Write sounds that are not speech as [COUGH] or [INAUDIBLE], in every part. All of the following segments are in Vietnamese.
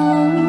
Oh.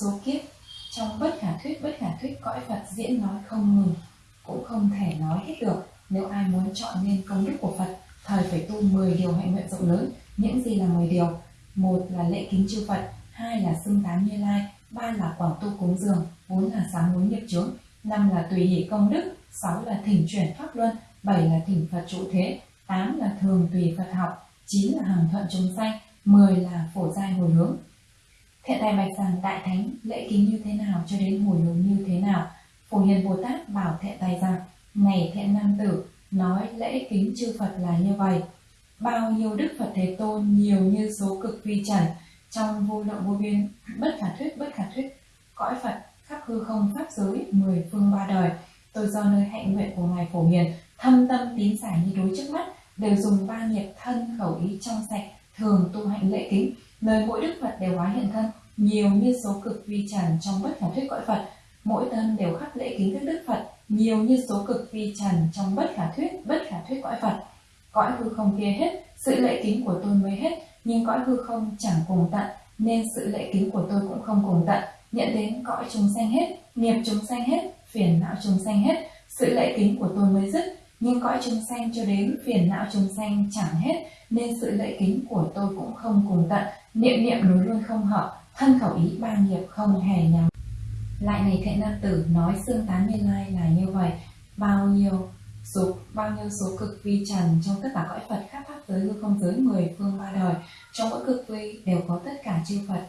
Số kiếp, trong bất khả thuyết, bất khả thuyết cõi Phật diễn nói không ngừng, cũng không thể nói hết được nếu ai muốn chọn nên công đức của Phật, thời phải tu 10 điều hạnh nguyện rộng lớn, những gì là 10 điều một là lễ kính chư Phật, hai là xưng tán như lai, ba là quảng tu cúng dường, bốn là sám hối nghiệp chướng, năm là tùy hỷ công đức, sáu là thỉnh chuyển pháp luân, bảy là thỉnh Phật trụ thế, tám là thường tùy Phật học, chín là hàng thuận chúng sanh 10 là phổ giai hồi hướng. Thiện tài bạch rằng đại thánh lễ kính như thế nào cho đến hồi hướng như thế nào. Phổ hiền Bồ Tát bảo thiện tài rằng, này thiện nam tử, nói lễ kính chư Phật là như vậy. Bao nhiêu Đức Phật Thế Tôn nhiều như số cực vi trần, trong vô lượng vô biên, bất khả thuyết bất khả thuyết, cõi Phật khắp hư không pháp giới mười phương ba đời. Tôi do nơi hạnh nguyện của Ngài Phổ Hiền, thâm tâm tín giải như đối trước mắt, đều dùng ba nghiệp thân khẩu ý trong sạch thường tu hạnh lễ kính nơi mỗi đức phật đều hóa hiện thân. Nhiều như số cực vi trần trong bất khả thuyết cõi phật, mỗi thân đều khắc lễ kính thức đức phật. Nhiều như số cực vi trần trong bất khả thuyết, bất khả thuyết cõi phật. Cõi hư không kia hết, sự lễ kính của tôi mới hết, nhưng cõi hư không chẳng cùng tận, nên sự lễ kính của tôi cũng không cùng tận. Nhận đến cõi chúng sanh hết, nghiệp chúng sanh hết, phiền não chúng sanh hết, sự lễ kính của tôi mới dứt. Nhưng cõi chúng sanh cho đến phiền não chúng sanh chẳng hết, nên sự lễ kính của tôi cũng không cùng tận niệm niệm đối luôn không hợp, thân khẩu ý ba nghiệp không hề nhầm lại này thệ nam tử, nói xương tán như lai là như vậy. Bao nhiêu số bao nhiêu số cực vi trần trong tất cả cõi phật khắp pháp giới hư không giới mười phương ba đời, trong mỗi cực vi đều có tất cả chư phật.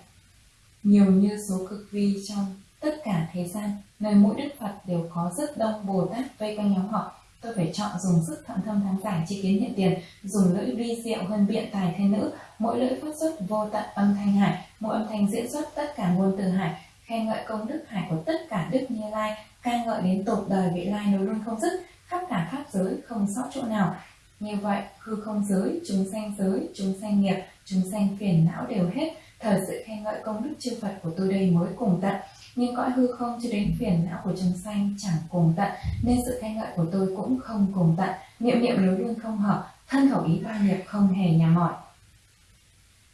Nhiều như số cực vi trong tất cả thế gian, nơi mỗi đức phật đều có rất đông bồ tát vây quanh nhóm họ tôi phải chọn dùng sức thận thâm thắng giải chi kiến hiện tiền, dùng lưỡi vi diệu hơn biện tài thế nữ. Mỗi lưỡi phát xuất vô tận âm thanh hải, mỗi âm thanh diễn xuất tất cả ngôn từ hải. Khen ngợi công đức hải của tất cả đức như lai, ca ngợi đến tột đời vị lai nối luôn không dứt, khắp cả pháp giới không sót chỗ nào. Như vậy, hư không giới, chúng sanh giới, chúng sanh nghiệp, chúng sanh phiền não đều hết. Thời sự khen ngợi công đức chư phật của tôi đây mới cùng tận nhưng cõi hư không cho đến phiền não của chúng sanh chẳng cùng tận, nên sự khen ngợi của tôi cũng không cùng tận. Niệm niệm lối luôn không hợp, thân khẩu ý ba nghiệp không hề nhà mỏi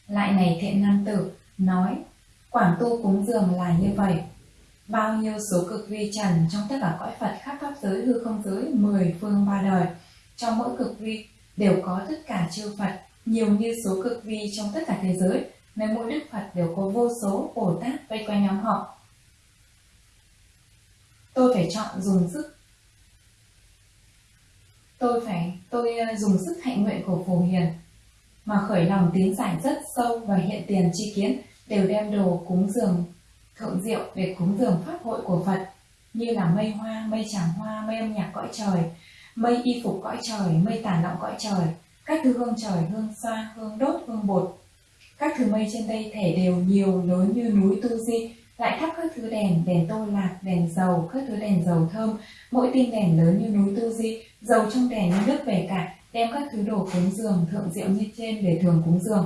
lại này thiện nam tử nói quảng tu cúng dường là như vậy. Bao nhiêu số cực vi trần trong tất cả cõi phật khắp pháp giới, hư không giới, mười phương ba đời, trong mỗi cực vi đều có tất cả chư phật, nhiều như số cực vi trong tất cả thế giới, nơi mỗi đức phật đều có vô số, bồ tát vây quanh nhóm họ tôi phải chọn dùng sức tôi phải tôi ờ, dùng sức hạnh nguyện của phổ hiền mà khởi lòng tín giải rất sâu và hiện tiền chi kiến đều đem đồ cúng dường thượng diệu để cúng dường pháp hội của Phật như là mây hoa, mây tràng hoa, mây âm nhạc cõi trời, mây y phục cõi trời, mây tản lọng cõi trời, các thứ hương trời, hương xoa, hương đốt, hương bột. Các thứ mây trên đây thể đều nhiều lớn như núi Tu Di, lại thắp các thứ đèn, đèn tô lạc, đèn dầu, các thứ đèn dầu thơm, mỗi tinh đèn lớn như núi tu di, dầu trong đèn như nước về cả, đem các thứ đồ cúng dường, thượng diệu như trên để thường cúng dường.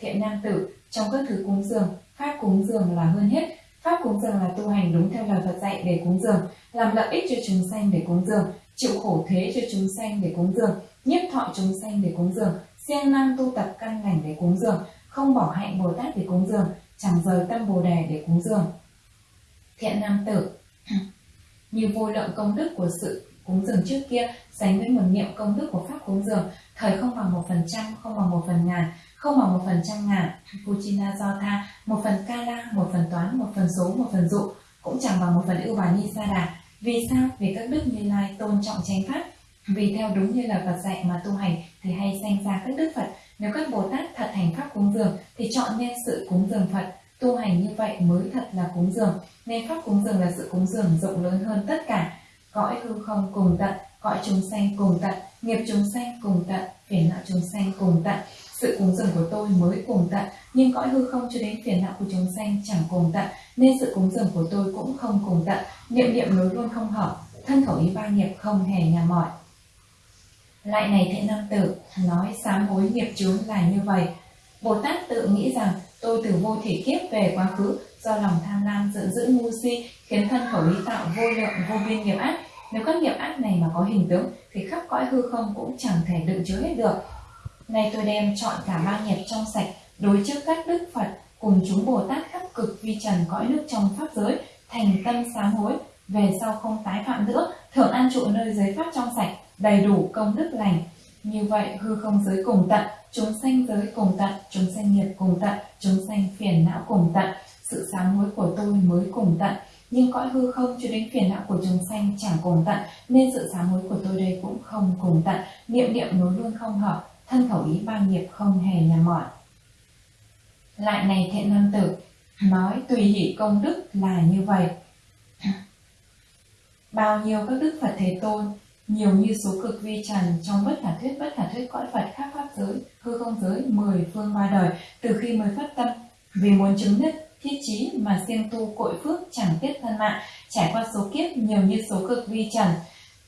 Thiện nam tử, trong các thứ cúng dường, pháp cúng dường là hơn hết, pháp cúng dường là tu hành đúng theo lời Phật dạy để cúng dường, làm lợi ích cho chúng sanh để cúng dường, chịu khổ thế cho chúng sanh để cúng dường, nhiếp thọ chúng sanh để cúng dường, siêng năng tu tập căn lành để cúng dường, không bỏ hạnh Bồ Tát để cúng dường, chẳng rời tâm bồ đề để cúng dường. Thiện nam tử. [CLEARS THROAT] Như vô lượng công đức của sự cúng dường trước kia, sánh với một niệm công đức của pháp cúng dường, thời không bằng một phần trăm, không bằng một phần ngàn, không bằng một phần trăm ngàn. Puchina do tha, một phần kala một phần toán, một phần số, một phần dụ, cũng chẳng bằng một phần ưu bà ni sa đà. Vì sao? Vì các đức như lai tôn trọng chánh pháp. Vì theo đúng như lời Phật dạy mà tu hành, thì hay sanh ra các đức Phật nếu các Bồ Tát thật hành pháp cúng dường thì chọn nên sự cúng dường Phật, tu hành như vậy mới thật là cúng dường. Nên pháp cúng dường là sự cúng dường rộng lớn hơn tất cả. Cõi hư không cùng tận cõi chúng sanh cùng tận nghiệp chúng sanh cùng tận phiền não chúng sanh cùng tận. Sự cúng dường của tôi mới cùng tận nhưng cõi hư không cho đến phiền não của chúng sanh chẳng cùng tận nên sự cúng dường của tôi cũng không cùng tận. Niệm niệm nối luôn không hợp thân khẩu ý ba nghiệp không hề nhà mỏi lại này thiện nam tử, nói sám hối nghiệp chướng là như vậy. Bồ tát tự nghĩ rằng, tôi từ vô thể kiếp về quá khứ, do lòng tham lam giận dữ ngu si, khiến thân khẩu ý tạo vô lượng, vô biên nghiệp ác. Nếu các nghiệp ác này mà có hình tướng, thì khắp cõi hư không cũng chẳng thể đựng chứa hết được. Nay tôi đem chọn cả ba nghiệp trong sạch, đối trước các đức phật, cùng chúng bồ tát khắp cực vi trần cõi nước trong pháp giới, thành tâm sám hối. Về sau không tái phạm nữa, thưởng an trụ nơi giới pháp trong sạch đầy đủ công đức lành. Như vậy, hư không giới cùng tận, chúng sanh giới cùng tận, chúng sanh nghiệp cùng tận, chúng sanh phiền não cùng tận. Sự sám hối của tôi mới cùng tận. Nhưng cõi hư không cho đến phiền não của chúng sanh chẳng cùng tận, nên sự sám hối của tôi đây cũng không cùng tận. Niệm niệm nối luôn không hợp, thân khẩu ý ba nghiệp không hề là mỏi. Lại này thiện nam tử, nói tùy hỷ công đức là như vậy. Bao nhiêu các đức phật thế tôn nhiều như số cực vi trần trong bất khả thuyết, bất khả thuyết cõi phật khắp pháp giới, hư không giới, mười phương ba đời, từ khi mới phát tâm. Vì muốn chứng nhất thiết chí mà siêng tu cội phước chẳng tiếc thân mạng, trải qua số kiếp nhiều như số cực vi trần.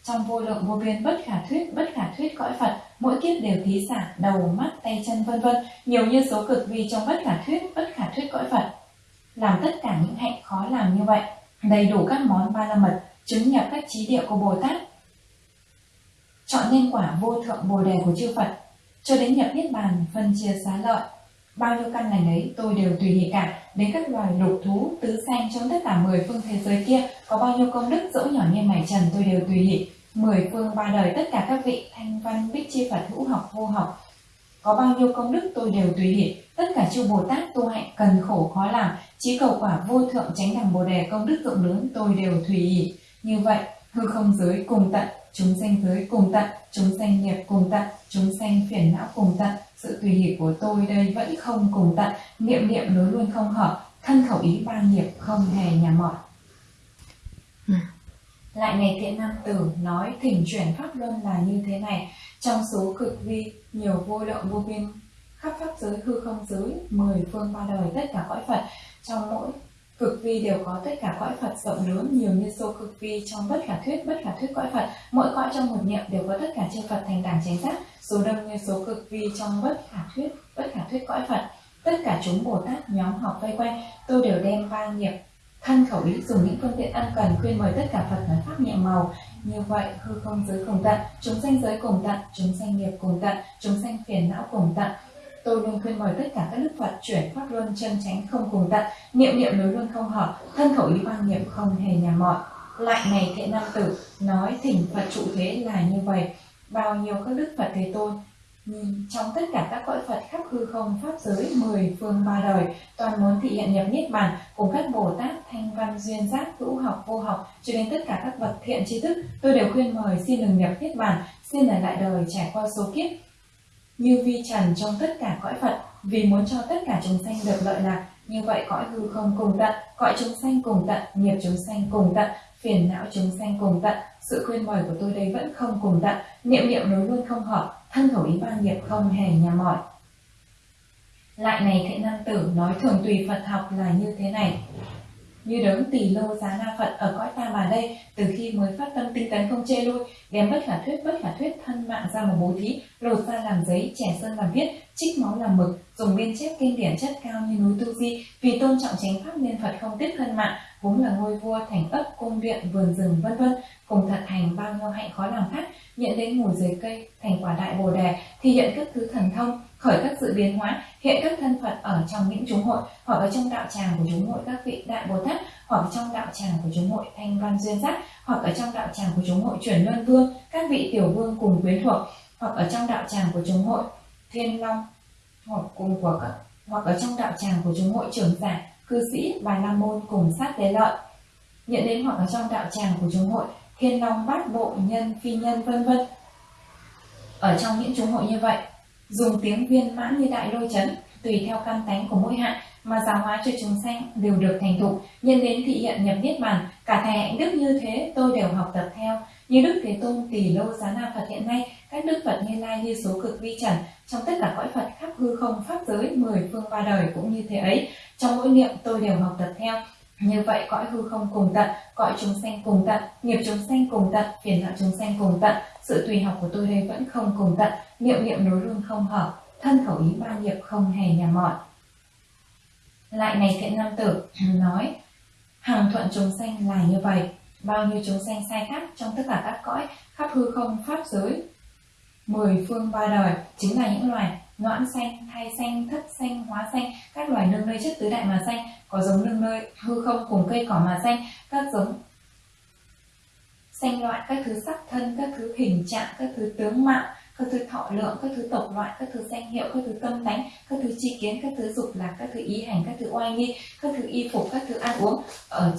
Trong vô lượng vô biên bất khả thuyết, bất khả thuyết cõi phật, mỗi kiếp đều thí xả, đầu, mắt, tay, chân, vân vân, nhiều như số cực vi trong bất khả thuyết, bất khả thuyết cõi phật. Làm tất cả những hạnh khó làm như vậy, đầy đủ các món ba la mật, chứng nhập các trí địa của bồ tát chọn nhân quả vô thượng bồ đề của chư phật. Cho đến nhập niết bàn, phân chia xá lợi, bao nhiêu căn lành ấy tôi đều tùy hỷ cả, đến các loài lục thú, tứ sanh trong tất cả mười phương thế giới kia, có bao nhiêu công đức dẫu nhỏ như mảy trần tôi đều tùy hỷ. Mười phương ba đời tất cả các vị thanh văn, bích chi phật, hữu học, vô học, có bao nhiêu công đức tôi đều tùy hỷ. Tất cả chư bồ tát tu hạnh cần khổ khó làm, chí cầu quả vô thượng chánh đẳng bồ đề công đức rộng lớn tôi đều tùy hỷ. Như vậy, hư không giới cùng tận chúng sanh giới cùng tận chúng sanh nghiệp cùng tận chúng sanh phiền não cùng tận. Sự tùy hỷ của tôi đây vẫn không cùng tận. Niệm niệm nối luôn không hợp thân khẩu ý ba nghiệp không hề nhà mỏi. Ừ. lại này thiện nam tử nói thỉnh chuyển pháp luân là như thế này. Trong số cực vi nhiều vô lượng vô biên khắp pháp giới hư không giới mười phương ba đời tất cả cõi phật trong mỗi Cực vi đều có tất cả cõi Phật rộng lớn nhiều như số cực vi trong bất khả thuyết, bất khả thuyết cõi Phật. Mỗi cõi trong một niệm đều có tất cả chư Phật thành đẳng chánh giác, số đông như số cực vi trong bất khả thuyết, bất khả thuyết cõi Phật. Tất cả chúng Bồ Tát nhóm học vây quanh, tôi đều đem ba nghiệp thân khẩu ý dùng những phương tiện ăn cần khuyên mời tất cả Phật nói pháp nhẹ màu. Như vậy, hư không giới cùng tận, chúng sanh giới cùng tận, chúng sanh nghiệp cùng tận, chúng sanh phiền não cùng tận, Tôi luôn khuyên mời tất cả các đức Phật chuyển pháp luân chân chánh không cùng tận, niệm niệm nối luôn không hợp, thân khẩu ý quan niệm không hề nhà mỏi. Lại này thiện nam tử, nói thỉnh Phật trụ thế là như vậy. Bao nhiêu các đức Phật Thế Tôn, trong tất cả các cõi Phật khắp hư không pháp giới mười phương ba đời toàn muốn thị hiện nhập niết bàn cùng các Bồ Tát thanh văn duyên giác hữu học vô học cho đến tất cả các vật thiện tri thức tôi đều khuyên mời xin đừng nhập niết bàn xin ở lại đời trải qua số kiếp như vi trần trong tất cả cõi Phật, vì muốn cho tất cả chúng sanh được lợi lạc, như vậy cõi hư không cùng tận, cõi chúng sanh cùng tận, nghiệp chúng sanh cùng tận, phiền não chúng sanh cùng tận, sự khuyên mời của tôi đây vẫn không cùng tận, niệm niệm nối luôn không hợp, thân khẩu ý ba nghiệp không hề nhà mỏi. Lại này thiện nam tử nói thường tùy Phật học là như thế này như đấng tỳ lô giá na phật ở cõi ta bà đây, từ khi mới phát tâm tinh tấn không chê lui đem bất khả thuyết, bất khả thuyết thân mạng ra một bố thí, lột ra làm giấy, trẻ sơn làm viết, trích máu làm mực, dùng biên chép kinh điển chất cao như núi tu di, vì tôn trọng chánh pháp nên phật không tiếc thân mạng vốn là ngôi vua thành ấp, cung điện, vườn rừng, vân vân. Cùng thật hành bao nhiêu hạnh khó làm khác, nhận đến ngồi dưới cây, thành quả đại bồ đề, thì hiện các thứ thần thông, khởi các sự biến hóa, hiện các thân phật ở trong những chúng hội, hoặc ở trong đạo tràng của chúng hội các vị đại bồ tát, hoặc trong đạo tràng của chúng hội thanh văn duyên giác, hoặc ở trong đạo tràng của chúng hội chuyển luân vương, các vị tiểu vương cùng quyến thuộc, hoặc ở trong đạo tràng của chúng hội thiên long, hoặc cùng của các hoặc ở trong đạo tràng của chúng hội trưởng giả cư sĩ bài la môn cùng sát tế lợi. Nhận đến hoặc ở trong đạo tràng của chúng hội, thiên long bát bộ, nhân, phi nhân, vân vân. Ở trong những chúng hội như vậy, dùng tiếng viên mãn như đại lôi chấn, tùy theo căn tánh của mỗi hạng mà giáo hóa cho chúng sanh đều được thành thục, nhân đến thị hiện nhập niết bàn, cả thầy hạnh đức như thế tôi đều học tập theo. Như đức thế tôn tỳ lô giá na phật hiện nay, các đức phật như lai như số cực vi trần, trong tất cả cõi phật khắp hư không, pháp giới, mười phương ba đời cũng như thế ấy trong mỗi niệm tôi đều học tập theo như vậy cõi hư không cùng tận, cõi chúng sanh cùng tận, nghiệp chúng sanh cùng tận, phiền não chúng sanh cùng tận, sự tùy học của tôi đây vẫn không cùng tận, niệm niệm nối luôn không hợp, thân khẩu ý ba nghiệp không hề nhà mọn. Lại này thiện nam tử [CLEARS THROAT] nói, hàng thuận chúng sanh là như vậy, bao nhiêu chúng sanh sai khác trong tất cả các cõi, khắp hư không pháp giới, mười phương ba đời chính là những loài noãn xanh, thai xanh, thất xanh, hóa xanh, các loài nương nơi chất tứ đại mà xanh, có giống nương nơi hư không cùng cây cỏ mà xanh, các giống xanh loại các thứ sắc thân, các thứ hình trạng, các thứ tướng mạo, các thứ thọ lượng, các thứ tộc loại, các thứ danh hiệu, các thứ tâm tánh, các thứ chi kiến, các thứ dục lạc, các thứ ý hành, các thứ oai nghi, các thứ y phục, các thứ ăn uống ở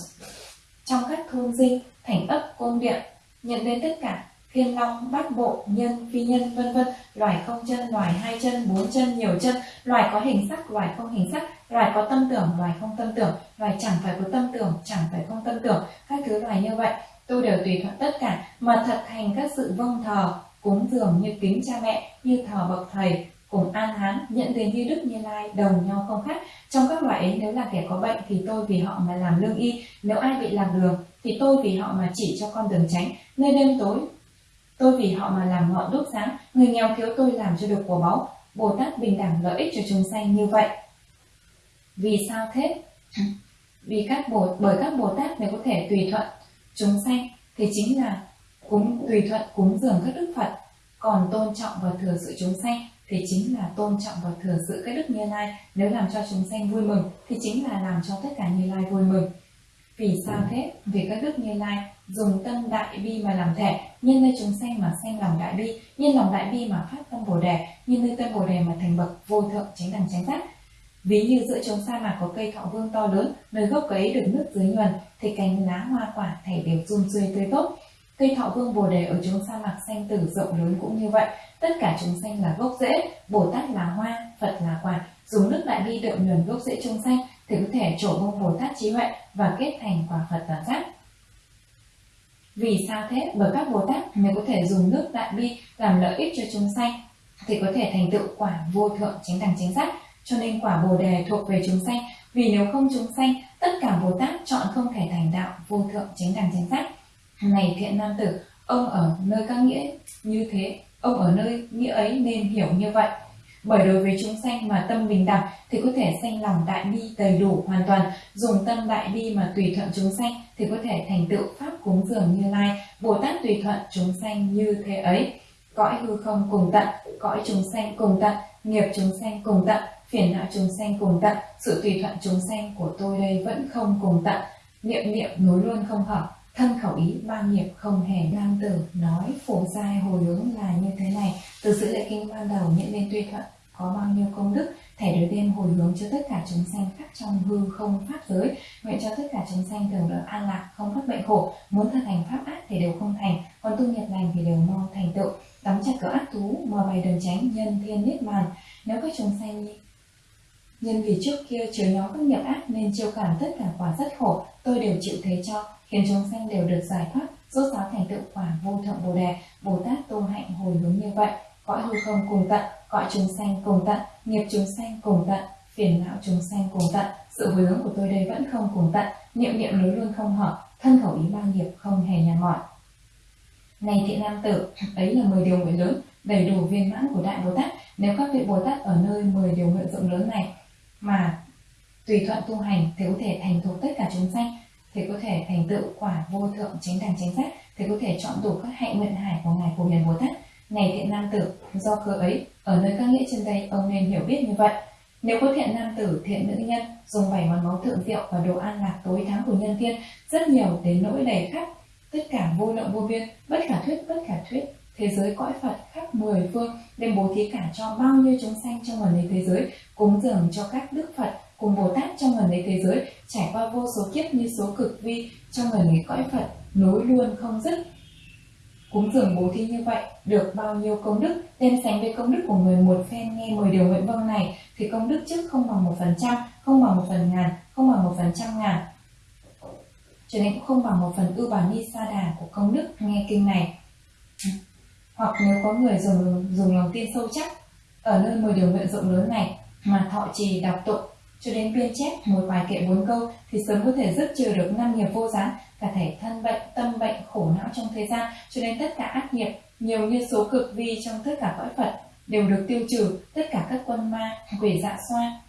trong các thôn dinh, thành ấp, cung điện, nhận đến tất cả thiên long, bát bộ, nhân, phi nhân, vân vân, loài không chân, loài hai chân, bốn chân, nhiều chân, loài có hình sắc, loài không hình sắc, loài có tâm tưởng, loài không tâm tưởng, loài chẳng phải có tâm tưởng, chẳng phải không tâm tưởng, các thứ loài như vậy, tôi đều tùy thuận tất cả. Mà thật thành các sự vâng thờ, cúng dường như kính cha mẹ, như thờ bậc thầy, cùng an hán nhận tiền như đức như lai đồng nhau không khác. Trong các loại ấy nếu là kẻ có bệnh thì tôi vì họ mà làm lương y. Nếu ai bị lạc đường thì tôi vì họ mà chỉ cho con đường tránh. Nơi đêm tối Tôi vì họ mà làm ngọn đốt sáng, người nghèo thiếu tôi làm cho được của báu. Bồ Tát bình đẳng lợi ích cho chúng sanh như vậy. Vì sao thế? Vì các bồ, bởi các Bồ Tát mới có thể tùy thuận chúng sanh thì chính là cúng tùy thuận cúng dường các đức Phật, còn tôn trọng và thừa sự chúng sanh thì chính là tôn trọng và thừa sự các đức Như Lai. Nếu làm cho chúng sanh vui mừng thì chính là làm cho tất cả Như Lai vui mừng. Vì sao thế? Vì các đức Như Lai dùng tâm đại bi mà làm thể, nhân nơi chúng sanh mà sanh lòng đại bi, nhân lòng đại bi mà phát tâm bồ đề, nhân nơi tâm bồ đề mà thành bậc vô thượng chánh đẳng chánh giác. Ví như giữa chúng sa mạc có cây thọ vương to lớn, nơi gốc ấy được nước dưới nhuần, thì cành lá hoa quả thảy đều run rươi tươi tốt. Cây thọ vương bồ đề ở chúng sa mạc xanh tử rộng lớn cũng như vậy, tất cả chúng sanh là gốc rễ, Bồ Tát là hoa, Phật là quả, dùng nước đại bi đượm nhuần gốc rễ chúng sanh thì có thể trổ bông Bồ Tát trí huệ và kết thành quả Phật toàn giác. Vì sao thế? Bởi các Bồ Tát nếu có thể dùng nước đại bi làm lợi ích cho chúng sanh thì có thể thành tựu quả vô thượng chính đẳng chính giác. Cho nên quả Bồ đề thuộc về chúng sanh. Vì nếu không chúng sanh, tất cả Bồ Tát chọn không thể thành đạo vô thượng chính đẳng chính giác. Này thiện nam tử, ông ở nơi các nghĩa như thế, ông ở nơi nghĩa ấy nên hiểu như vậy. Bởi đối với chúng sanh mà tâm bình đẳng thì có thể sanh lòng đại bi đầy đủ hoàn toàn, dùng tâm đại bi mà tùy thuận chúng sanh thì có thể thành tựu pháp cúng dường như lai, Bồ Tát tùy thuận chúng sanh như thế ấy. Cõi hư không cùng tận, cõi chúng sanh cùng tận, nghiệp chúng sanh cùng tận, phiền não chúng sanh cùng tận, sự tùy thuận chúng sanh của tôi đây vẫn không cùng tận, niệm niệm nối luôn không hợp, thân khẩu ý, ba nghiệp không hề nam tử nói phổ giai hồi hướng là như thế này. Từ sự lệ kinh ban đầu nhận lên tuy thuận có bao nhiêu công đức thể đối đêm hồi hướng cho tất cả chúng sanh khắp trong hư không pháp giới. Nguyện cho tất cả chúng sanh thường được an lạc, không phát bệnh khổ. Muốn thực thành pháp ác thì đều không thành, còn tu nghiệp lành thì đều mau thành tựu. Đóng chặt cửa ác thú, mở bày đường tránh nhân thiên niết bàn. Nếu các chúng sanh nhân vì trước kia chứa nhóm các nghiệp ác nên chiêu cảm tất cả quả rất khổ, tôi đều chịu thế cho khiến chúng sanh đều được giải thoát, rốt ráo thành tựu quả vô thượng bồ đề. Bồ tát tu hạnh hồi hướng như vậy, cõi hư không cùng tận, cõi chúng sanh cùng tận, nghiệp chúng sanh cùng tận, phiền não chúng sanh cùng tận. Sự hồi hướng của tôi đây vẫn không cùng tận, niệm niệm nối luôn không hợp, thân khẩu ý ba nghiệp không hề nhà mỏi. Này thiện nam tử, ấy là 10 điều nguyện lớn, đầy đủ viên mãn của đại bồ tát. Nếu các vị bồ tát ở nơi 10 điều nguyện rộng lớn này, mà tùy thuận tu hành thì có thể thành thục tất cả chúng sanh thì có thể thành tựu quả vô thượng chánh đẳng chánh giác. Thì có thể chọn đủ các hạnh nguyện hải của ngài phổ hiền bồ tát. Này thiện nam tử, do cơ ấy, ở nơi các nghĩa trên đây, ông nên hiểu biết như vậy. Nếu có thiện nam tử, thiện nữ nhân, dùng bảy món máu thượng diệu và đồ an lạc tối tháng của nhân thiên rất nhiều đến nỗi đầy khắp, tất cả vô lượng vô biên, bất khả thuyết, bất khả thuyết. Thế giới cõi Phật khắp mười phương, đem bố thí cả cho bao nhiêu chúng sanh trong gần ấy thế giới, cúng dường cho các đức Phật cùng Bồ Tát trong gần ấy thế giới, trải qua vô số kiếp như số cực vi, trong gần ấy cõi Phật nối luôn không dứt. Cúng dường bố thí như vậy, được bao nhiêu công đức, đem sánh với công đức của người một phen nghe 10 điều nguyện vâng này, thì công đức trước không bằng một phần trăm, không bằng một phần ngàn, không bằng một phần trăm ngàn. Cho nên cũng không bằng một phần ưu bà ni sa đà của công đức nghe kinh này. Hoặc nếu có người dùng dùng lòng tin sâu chắc, ở nơi 10 điều nguyện rộng lớn này, mà thọ trì đọc tụng cho đến biên chép một vài kệ bốn câu thì sớm có thể dứt trừ được năm nghiệp vô gián cả thể thân bệnh tâm bệnh khổ não trong thế gian cho đến tất cả ác nghiệp nhiều như số cực vi trong tất cả cõi phật đều được tiêu trừ tất cả các quân ma quỷ dạ xoa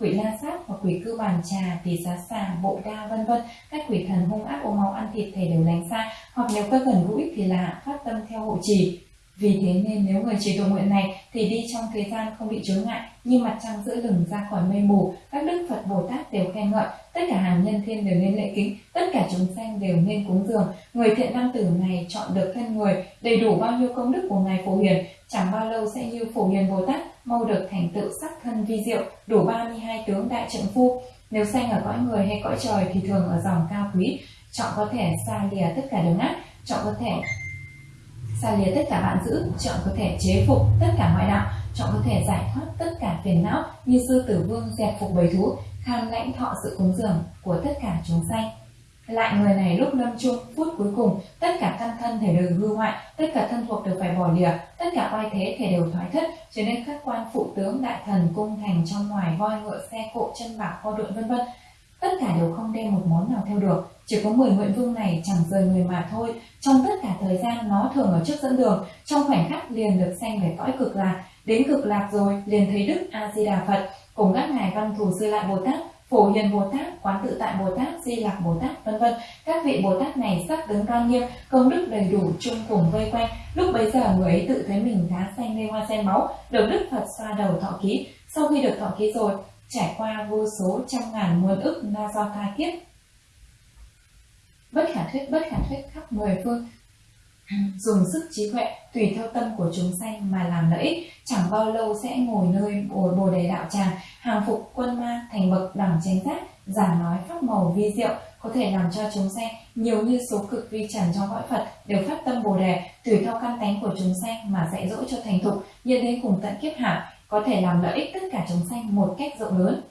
quỷ la sát và quỷ cư bàn trà tỳ giá xà bộ đa vân vân các quỷ thần hung ác ôm máu ăn thịt thể đều lánh xa hoặc nếu có gần gũi thì là phát tâm theo hộ trì. Vì thế nên nếu người trì tụng nguyện này thì đi trong thế gian không bị chướng ngại, như mặt trăng giữa lừng ra khỏi mây mù, các đức Phật Bồ Tát đều khen ngợi, tất cả hàng nhân thiên đều nên lễ kính, tất cả chúng sanh đều nên cúng dường. Người thiện nam tử này chọn được thân người, đầy đủ bao nhiêu công đức của ngài Phổ Hiền, chẳng bao lâu sẽ như Phổ Hiền Bồ Tát mau được thành tựu sắc thân vi diệu, đủ 32 tướng đại trượng phu. Nếu sanh ở cõi người hay cõi trời thì thường ở dòng cao quý, chọn có thể xa lìa tất cả đường ác, chọn có thể xa lìa tất cả bạn giữ chọn có thể chế phục tất cả ngoại đạo trọng có thể giải thoát tất cả phiền não như sư tử vương dẹp phục bầy thú, kham lãnh thọ sự cúng dường của tất cả chúng sanh. Lại người này lúc lâm chung, phút cuối cùng, tất cả căn thân thể đều hư hoại, tất cả thân thuộc đều phải bỏ lìa, tất cả oai thế thể đều thoái thất, cho nên các quan phụ tướng, đại thần, cung thành trong ngoài voi ngựa, xe cộ, chân bạc, kho đội vân vân, tất cả đều không đem một món nào theo được. Chỉ có 10 nguyện vương này chẳng rời người mà thôi. Trong tất cả thời gian nó thường ở trước dẫn đường, trong khoảnh khắc liền được sanh về cõi cực lạc đến cực lạc rồi, liền thấy đức a di đà phật cùng các ngài văn thù sư lại bồ tát, phổ hiền bồ tát, quán tự tại bồ tát, di lạc bồ tát, vân vân. Các vị bồ tát này sắc đứng cao nghiêm, công đức đầy đủ, chung cùng vây quanh. Lúc bấy giờ người ấy tự thấy mình đá xanh lê hoa sen máu, được đức phật xoa đầu thọ ký. Sau khi được thọ ký rồi, trải qua vô số trăm ngàn muôn ức na do tha kiếp. Bất khả thuyết, bất khả thuyết khắp mười phương dùng sức trí huệ tùy theo tâm của chúng sanh mà làm lợi ích. Chẳng bao lâu sẽ ngồi nơi bồ, bồ đề đạo tràng hàng phục quân ma thành bậc đẳng chánh giác giảng nói pháp màu vi diệu có thể làm cho chúng sanh nhiều như số cực vi trần trong cõi phật đều phát tâm bồ đề tùy theo căn tánh của chúng sanh mà dạy dỗ cho thành thục nhân đến cùng tận kiếp hạ có thể làm lợi ích tất cả chúng sanh một cách rộng lớn.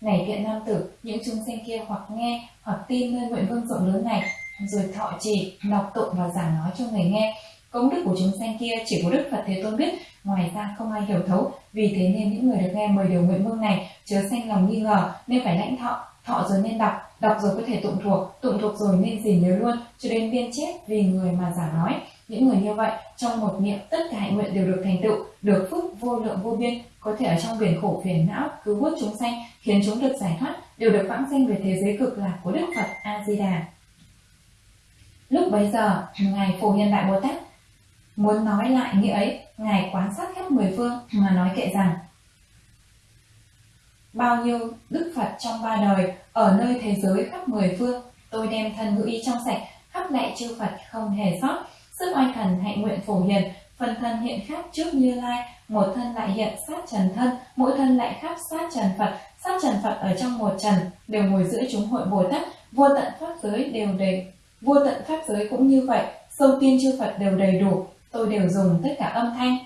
Này thiện nam tử những chúng sanh kia hoặc nghe hoặc tin nơi nguyện vương rộng lớn này rồi thọ trì, đọc tụng và giảng nói cho người nghe. Công đức của chúng sanh kia chỉ có đức phật thế tôn biết. Ngoài ra không ai hiểu thấu. Vì thế nên những người được nghe mười điều nguyện vương này. Chớ sanh lòng nghi ngờ, nên phải lãnh thọ. Thọ rồi nên đọc. Đọc rồi có thể tụng thuộc. Tụng thuộc rồi nên gìn nhớ luôn, cho đến viên chết vì người mà giảng nói. Những người như vậy, trong một niệm tất cả hạnh nguyện đều được thành tựu, được phước vô lượng vô biên. Có thể ở trong biển khổ, phiền não, cứu vớt chúng sanh, khiến chúng được giải thoát, đều được vãng sanh về thế giới cực lạc của đức phật a di đà lúc bấy giờ, ngài phổ hiền đại bồ tát muốn nói lại nghĩa ấy, ngài quan sát khắp mười phương mà nói kệ rằng, bao nhiêu đức phật trong ba đời ở nơi thế giới khắp mười phương, tôi đem thân ngữ y trong sạch khắp lạy chư phật không hề sót. Sức oai thần hạnh nguyện phổ hiền, phần thân hiện khác trước như lai, một thân lại hiện sát trần thân, mỗi thân lại khắp sát trần phật, sát trần phật ở trong một trần, đều ngồi giữa chúng hội bồ tát, vô tận pháp giới đều đầy vô tận pháp giới cũng như vậy, sâu tiên chư phật đều đầy đủ, tôi đều dùng tất cả âm thanh.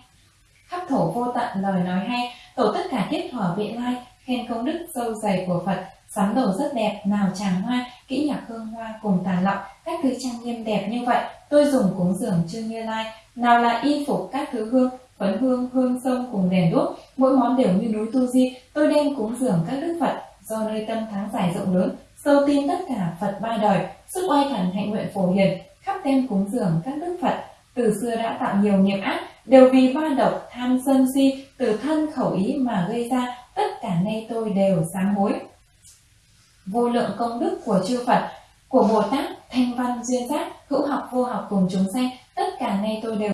Khắp thổ vô tận lời nói hay tổ tất cả tiết thỏa vị lai, khen công đức sâu dày của phật, sắm đồ rất đẹp, nào tràng hoa, kỹ nhạc hương hoa cùng tàn lọng các thứ trang nghiêm đẹp như vậy, tôi dùng cúng dường chư như lai. Nào là y phục các thứ hương, phấn hương hương sông cùng đèn đuốc, mỗi món đều như núi tu di, tôi đem cúng dường các đức phật. Do nơi tâm tháng dài rộng lớn, sâu tin tất cả phật ba đời sức oai thần hạnh nguyện phổ hiền khắp tem cúng dường các đức phật. Từ xưa đã tạo nhiều nghiệp ác đều vì ba độc tham sân si từ thân khẩu ý mà gây ra tất cả nay tôi đều sám hối. Vô lượng công đức của chư Phật, của Bồ Tát, Thanh Văn, Duyên Giác, hữu học, vô học cùng chúng sanh, tất cả nay tôi đều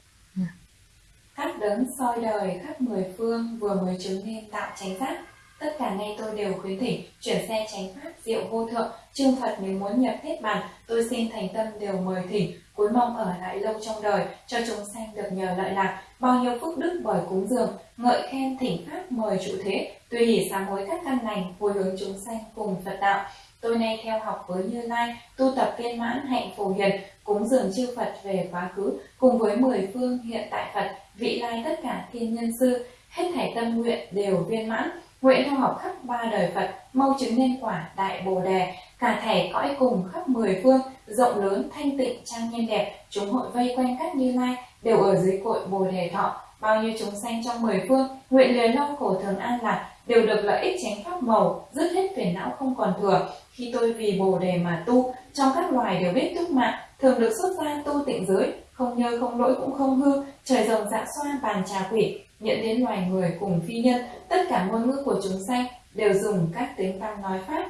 khắp đấng soi đời khắp mười phương vừa mới chứng nên tạo chánh giác tất cả ngay tôi đều khuyến thỉnh chuyển xe tránh pháp diệu vô thượng. Trương phật nếu muốn nhập thiết bàn tôi xin thành tâm đều mời thỉnh cuối mong ở lại lâu trong đời cho chúng sanh được nhờ lợi lạc. Bao nhiêu phúc đức bởi cúng dường ngợi khen thỉnh pháp mời trụ thế. Tùy hỷ sám hối các căn lành hồi hướng chúng sanh cùng phật đạo. Tôi nay theo học với Như Lai, tu tập viên mãn hạnh phổ hiền, cúng dường chư Phật về quá khứ, cùng với mười phương hiện tại Phật, vị lai tất cả thiên nhân sư, hết thảy tâm nguyện đều viên mãn, nguyện theo học khắp ba đời Phật, mau chứng nên quả đại bồ đề, cả thảy cõi cùng khắp mười phương, rộng lớn thanh tịnh trang nghiêm đẹp, chúng hội vây quanh các Như Lai đều ở dưới cội bồ đề thọ, bao nhiêu chúng sanh trong mười phương, nguyện lời lo khổ thường an lạc, đều được lợi ích chánh pháp màu, dứt hết phiền não không còn thừa. Khi tôi vì bồ đề mà tu, trong các loài đều biết túc mạng, thường được xuất gia tu tịnh giới, không nhơ không lỗi cũng không hư, trời rồng dạ xoa bàn trà quỷ, nhận đến loài người cùng phi nhân, tất cả ngôn ngữ của chúng sanh đều dùng các tiếng tăng nói pháp.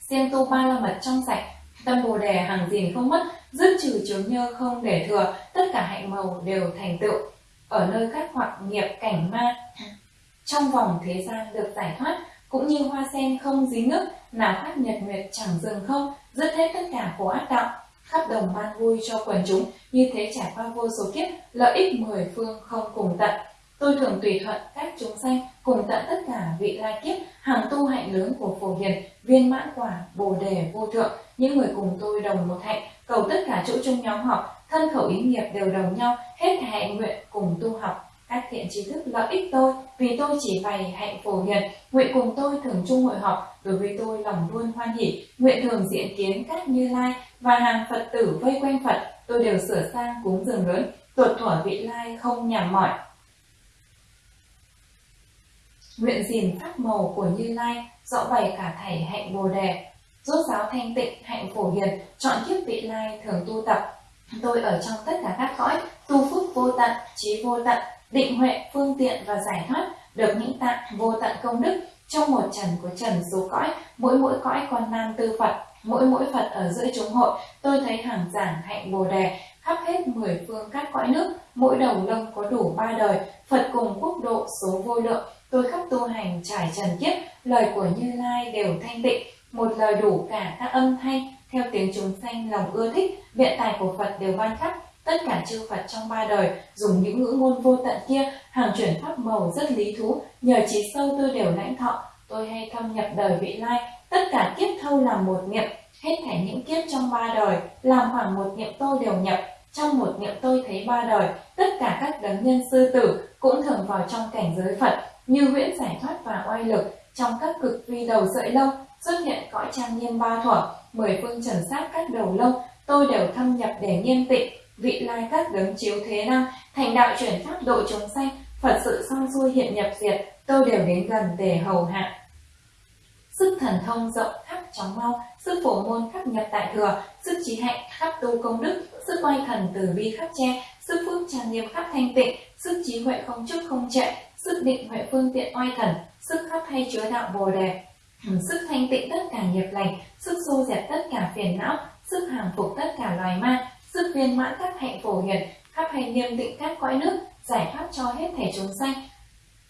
Xem tu ba la mật trong sạch, tâm bồ đề hàng gìn không mất, dứt trừ chướng nhơ không để thừa, tất cả hạnh màu đều thành tựu. Ở nơi các hoặc nghiệp cảnh ma, trong vòng thế gian được giải thoát, cũng như hoa sen không dính nước, nào khác nhật nguyệt chẳng dừng không, dứt hết tất cả khổ ác đạo, khắp đồng ban vui cho quần chúng, như thế trải qua vô số kiếp, lợi ích mười phương không cùng tận. Tôi thường tùy thuận các chúng sanh cùng tận tất cả vị lai kiếp, hàng tu hạnh lớn của phổ hiền, viên mãn quả, bồ đề vô thượng, những người cùng tôi đồng một hạnh, cầu tất cả chỗ chung nhóm học, thân khẩu ý nghiệp đều đồng nhau, hết hạnh nguyện cùng tu học, các thiện trí thức lợi ích tôi vì tôi chỉ bày hạnh phổ hiền. Nguyện cùng tôi thường chung hội họp đối với tôi lòng luôn hoan hỷ. Nguyện thường diện kiến các như lai và hàng phật tử vây quanh phật tôi đều sửa sang cúng dường lớn. Tuột thuở vị lai không nhàm mỏi nguyện gìn pháp màu của như lai rõ bày cả thảy hạnh bồ đề. Rốt giáo thanh tịnh, hạnh phổ hiền, chọn kiếp vị lai thường tu tập. Tôi ở trong tất cả các cõi, tu phước vô tận, trí vô tận, định huệ, phương tiện và giải thoát, được những tạng vô tận công đức. Trong một trần của trần số cõi, mỗi mỗi cõi con nam tư phật, mỗi mỗi phật ở giữa chúng hội, tôi thấy hàng giảng hạnh bồ đề. Khắp hết mười phương các cõi nước, mỗi đầu lông có đủ ba đời, phật cùng quốc độ số vô lượng tôi khắp tu hành trải trần kiếp lời của như lai đều thanh tịnh một lời đủ cả các âm thanh. Theo tiếng chúng sanh lòng ưa thích biện tài của phật đều ban khắp. Tất cả chư Phật trong ba đời dùng những ngữ ngôn vô tận kia hàng chuyển pháp màu rất lý thú, nhờ trí sâu tôi đều lãnh thọ, tôi hay thâm nhập đời vị lai, tất cả kiếp thâu làm một niệm, hết thảy những kiếp trong ba đời, làm khoảng một niệm tôi đều nhập, trong một niệm tôi thấy ba đời, tất cả các đấng nhân sư tử cũng thường vào trong cảnh giới Phật, như huyễn giải thoát và oai lực, trong các cực vi đầu sợi lông xuất hiện cõi trang nghiêm ba thuở, mười phương trần sát các đầu lông tôi đều thâm nhập để nghiêm tịnh, vị lai các đấng chiếu thế năng, thành đạo chuyển pháp độ chúng sanh, Phật sự xong xuôi hiện nhập diệt, tôi đều đến gần để hầu hạ. Sức thần thông rộng khắp chóng mau, sức phổ môn khắp nhập tại thừa, sức trí hạnh khắp tu công đức, sức oai thần từ bi khắp che, sức phước trang nghiêm khắp thanh tịnh, sức trí huệ không chức không trệ, sức định huệ phương tiện oai thần, sức khắp hay chứa đạo bồ đề, [CLEARS THROAT] sức thanh tịnh tất cả nghiệp lành, sức xô dẹp tất cả phiền não, sức hàng phục tất cả loài ma, sức viên mãn các hạnh phổ hiền, khắp hay nghiêm định các cõi nước, giải thoát cho hết thể chúng sanh.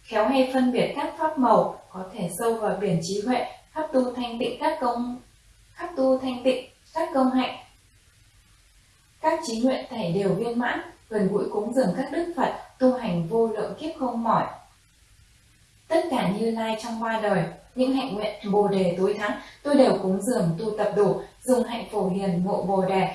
Khéo hay phân biệt các pháp màu, có thể sâu vào biển trí huệ, khắp tu thanh tịnh các công khắp tu thanh tịnh các công hạnh. Các trí nguyện thể đều viên mãn gần gũi cúng dường các đức phật tu hành vô lượng kiếp không mỏi tất cả như lai trong ba đời những hạnh nguyện bồ đề tối thắng tôi đều cúng dường tu tập đủ dùng hạnh phổ hiền ngộ bồ đề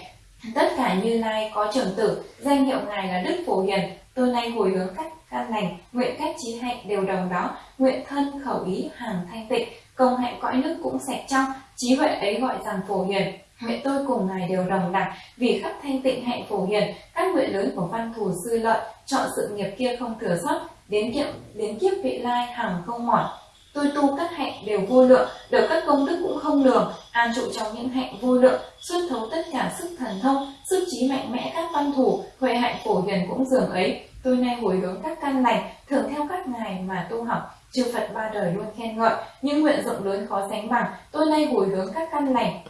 Tất cả Như Lai có trưởng tử, danh hiệu Ngài là Đức Phổ Hiền, tôi nay hồi hướng các căn lành, nguyện các trí hạnh đều đồng đó, nguyện thân khẩu ý hàng thanh tịnh, công hạnh cõi nước cũng sạch trong, trí huệ ấy gọi rằng Phổ Hiền. Nguyện tôi cùng Ngài đều đồng đẳng, vì khắp thanh tịnh hạnh Phổ Hiền, các nguyện lớn của văn thù sư lợi, chọn sự nghiệp kia không thừa sót, đến kiếp đến kiếp vị lai hàng không mỏi. Tôi tu các hạnh đều vô lượng, được các công đức cũng không lường, an trụ trong những hạnh vô lượng, xuất thấu tất cả sức thần thông, sức trí mạnh mẽ các văn thủ, huệ hạnh phổ hiền cũng dường ấy. Tôi nay hồi hướng các căn lành, thường theo các ngài mà tu học, chư Phật ba đời luôn khen ngợi, những nguyện rộng lớn khó sánh bằng, tôi nay hồi hướng các căn lành,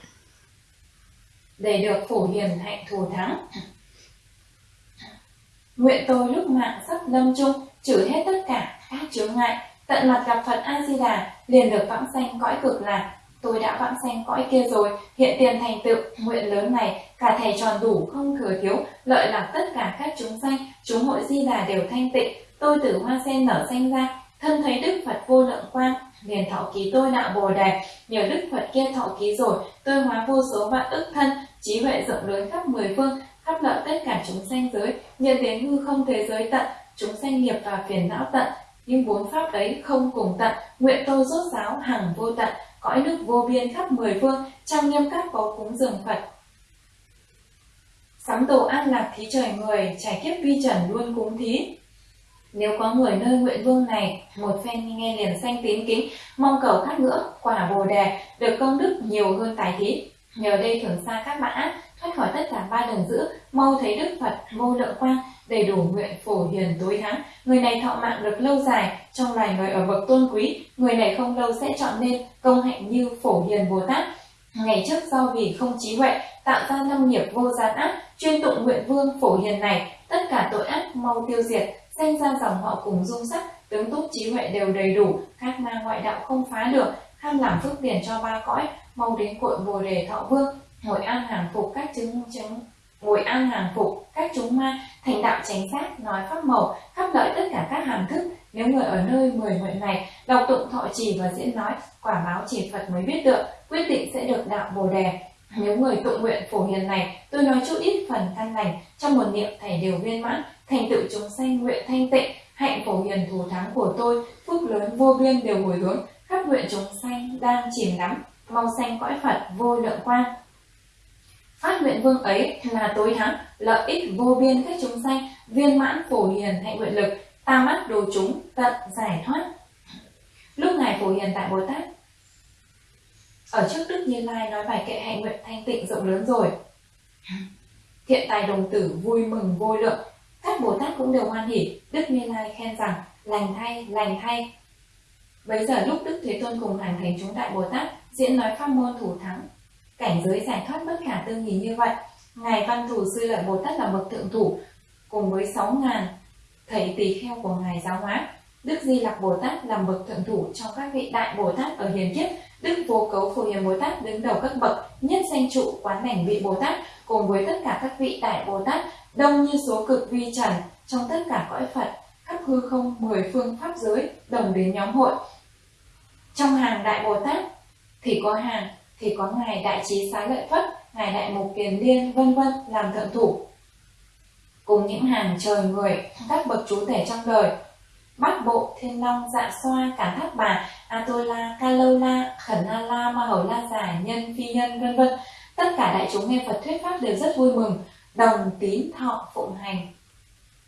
để được phổ hiền hạnh thù thắng. Nguyện tôi lúc mạng sắp lâm chung, trừ hết tất cả các chướng ngại, Tận mặt gặp Phật A-di-đà, liền được vãng sanh cõi cực lạc. Tôi đã vãng sanh cõi kia rồi, hiện tiền thành tựu, nguyện lớn này, cả thầy tròn đủ, không thừa thiếu, lợi lạc tất cả các chúng sanh, chúng hội di đà đều thanh tịnh. Tôi từ hoa sen nở xanh ra, thân thấy Đức Phật vô lượng quang, liền thọ ký tôi đạo Bồ Đề, nhờ Đức Phật kia thọ ký rồi, tôi hóa vô số vạn ức thân, trí huệ rộng lớn khắp mười phương, khắp lợi tất cả chúng sanh giới, nhân đến hư không thế giới tận, chúng sanh nghiệp và phiền não tận, nhưng bốn pháp ấy không cùng tận, nguyện tôi rốt giáo hằng vô tận, cõi nước vô biên khắp mười phương, trong nghiêm các có cúng dường Phật. Sắm đồ an lạc thí trời người, trải kiếp vi trần luôn cúng thí. Nếu có người nơi nguyện vương này, một phen nghe liền sanh tín kính, mong cầu các ngưỡng quả bồ đề, được công đức nhiều hơn tài thí. Nhờ đây thường xa các bạn thoát khỏi tất cả ba đường dữ, mau thấy Đức Phật vô lượng quang, đầy đủ nguyện phổ hiền tối thắng. Người này thọ mạng được lâu dài, trong loài người ở bậc tôn quý, người này không lâu sẽ chọn nên công hạnh như phổ hiền Bồ Tát. Ngày trước do vì không trí huệ, tạo ra năm nghiệp vô gian ác, chuyên tụng nguyện vương phổ hiền này, tất cả tội ác mau tiêu diệt, sinh ra dòng họ cùng dung sắc, tướng tốt trí huệ đều đầy đủ, các ma ngoại đạo không phá được, ham làm phước tiền cho ba cõi, mau đến cội bồ đề thọ vương, ngồi an hàng phục các chứng chứng ngồi ăn hàng phục, các chúng ma, thành đạo chánh giác, nói pháp màu, khắp lợi tất cả các hàm thức. Nếu người ở nơi mười nguyện này, đọc tụng thọ trì và diễn nói, quả báo chỉ phật mới biết được, quyết định sẽ được đạo bồ đề. Nếu người tụng nguyện phổ hiền này, tôi nói chút ít phần căn lành, trong một niệm thầy đều viên mãn, thành tựu chúng sanh nguyện thanh tịnh, hạnh phổ hiền thù thắng của tôi, phúc lớn vô biên đều hồi hướng, khắp nguyện chúng sanh đang chìm đắm mong sanh cõi phật vô lượng quang Phát nguyện vương ấy là tối thắng, lợi ích vô biên các chúng sanh, viên mãn phổ hiền hạnh nguyện lực, ta mắt đồ chúng, tận giải thoát. Lúc Ngài phổ hiền tại Bồ Tát, ở trước Đức Như Lai nói bài kệ hạnh nguyện thanh tịnh rộng lớn rồi. Thiện tài đồng tử vui mừng vô lượng, các Bồ Tát cũng đều hoan hỉ, Đức Như Lai khen rằng, lành thay, lành thay. Bây giờ lúc Đức Thế Tôn cùng hành thành chúng đại Bồ Tát diễn nói pháp môn thủ thắng, cảnh giới giải thoát bất khả tư nghị như vậy. Ngài văn thủ sư lợi bồ tát là bậc thượng thủ, cùng với sáu ngàn thầy tỳ kheo của ngài giáo hóa. Đức di lặc bồ tát làm bậc thượng thủ trong các vị đại bồ tát ở hiền kiếp. Đức vô cấu phổ hiền bồ tát đứng đầu các bậc nhất danh trụ quán đảnh vị bồ tát, cùng với tất cả các vị đại bồ tát, đông như số cực vi trần, trong tất cả cõi phật, khắp hư không, mười phương pháp giới, đồng đến nhóm hội. Trong hàng đại bồ tát thì có hàng thì có ngài đại trí xá lợi phất ngài đại mục kiền liên, vân vân, làm thượng thủ. Cùng những hàng trời người các bậc chú thể trong đời. Bát bộ thiên long dạ xoa, cả thác bà, atola, kalola khẩn a la ma hầu la giả nhân, phi nhân, vân vân. Tất cả đại chúng nghe phật thuyết pháp đều rất vui mừng. Đồng tín thọ phụng hành.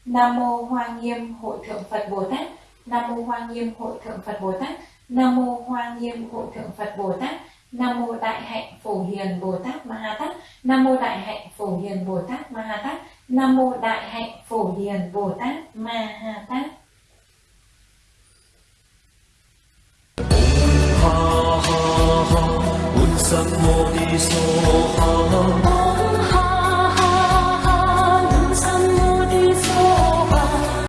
Nam mô hoa nghiêm, hội thượng phật bồ tát. Nam mô hoa nghiêm, hội thượng phật bồ tát. Nam mô hoa nghiêm, hội thượng phật bồ tát. Nam mô Đại hạnh Phổ Hiền Bồ Tát Ma Ha Tát. Nam mô Đại hạnh Phổ Hiền Bồ Tát Ma Ha Tát. Nam mô Đại hạnh Phổ Hiền Bồ Tát Ma Ha Tát. Ha ha ha, Bụt Sam Mô Ni So Ha